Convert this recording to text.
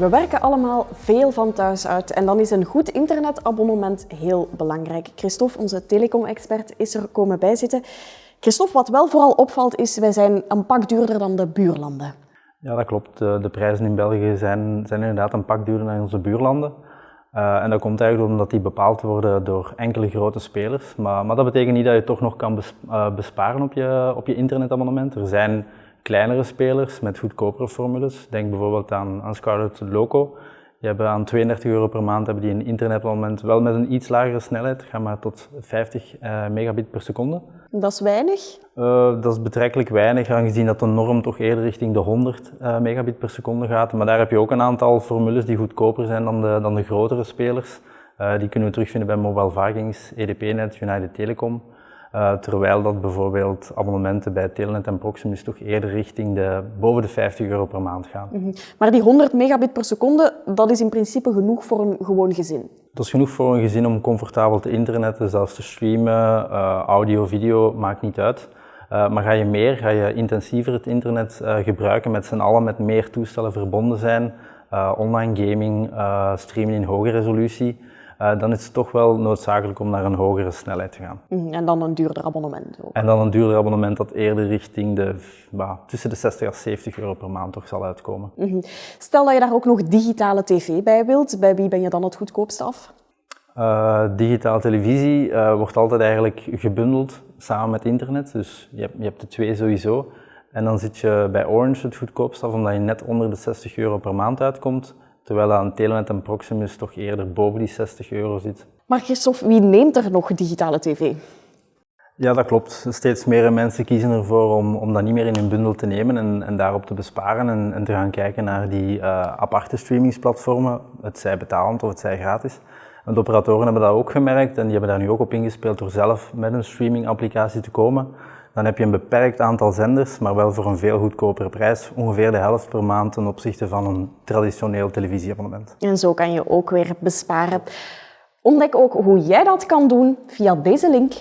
We werken allemaal veel van thuis uit en dan is een goed internetabonnement heel belangrijk. Christophe, onze telecom-expert, is er komen bijzitten. Christophe, wat wel vooral opvalt is, wij zijn een pak duurder dan de buurlanden. Ja, dat klopt. De, de prijzen in België zijn, zijn inderdaad een pak duurder dan onze buurlanden. Uh, en dat komt eigenlijk omdat die bepaald worden door enkele grote spelers. Maar, maar dat betekent niet dat je toch nog kan uh, besparen op je, op je internetabonnement. Er zijn kleinere spelers met goedkopere formules. Denk bijvoorbeeld aan, aan Scarlet Loco. Die hebben aan 32 euro per maand hebben die een internetabonnement wel met een iets lagere snelheid, ga maar tot 50 uh, megabit per seconde. Dat is weinig? Uh, dat is betrekkelijk weinig, aangezien dat de norm toch eerder richting de 100 uh, megabit per seconde gaat. Maar daar heb je ook een aantal formules die goedkoper zijn dan de, dan de grotere spelers. Die kunnen we terugvinden bij Mobile Vikings, EDP-net, United Telecom. Uh, terwijl dat bijvoorbeeld abonnementen bij Telenet en Proximus toch eerder richting de boven de 50 euro per maand gaan. Mm -hmm. Maar die 100 megabit per seconde, dat is in principe genoeg voor een gewoon gezin? Dat is genoeg voor een gezin om comfortabel te internetten, zelfs te streamen, uh, audio, video, maakt niet uit. Uh, maar ga je meer, ga je intensiever het internet gebruiken, met z'n allen met meer toestellen verbonden zijn, online gaming, streamen in hoge resolutie, dan is het toch wel noodzakelijk om naar een hogere snelheid te gaan. Mm, en dan een duurder abonnement ook. En dan een duurder abonnement dat eerder richting de, bah, tussen de 60 en 70 euro per maand toch zal uitkomen. Mm -hmm. Stel dat je daar ook nog digitale tv bij wilt, bij wie ben je dan het goedkoopste af? Uh, digitale televisie uh, wordt altijd eigenlijk gebundeld samen met internet, dus je hebt, je hebt de twee sowieso. En dan zit je bij Orange het goedkoopst af, omdat je net onder de 60 euro per maand uitkomt. Terwijl aan Telenet en Proximus toch eerder boven die 60 euro zit. Maar Christophe, wie neemt er nog digitale tv? Ja, dat klopt. Steeds meer mensen kiezen ervoor om, om dat niet meer in hun bundel te nemen en, en daarop te besparen en, en te gaan kijken naar die uh, aparte streamingsplatformen, het zij betalend of het zij gratis. En de operatoren hebben dat ook gemerkt en die hebben daar nu ook op ingespeeld door zelf met een streamingapplicatie te komen dan heb je een beperkt aantal zenders, maar wel voor een veel goedkopere prijs. Ongeveer de helft per maand ten opzichte van een traditioneel televisieabonnement. En zo kan je ook weer besparen. Ontdek ook hoe jij dat kan doen via deze link.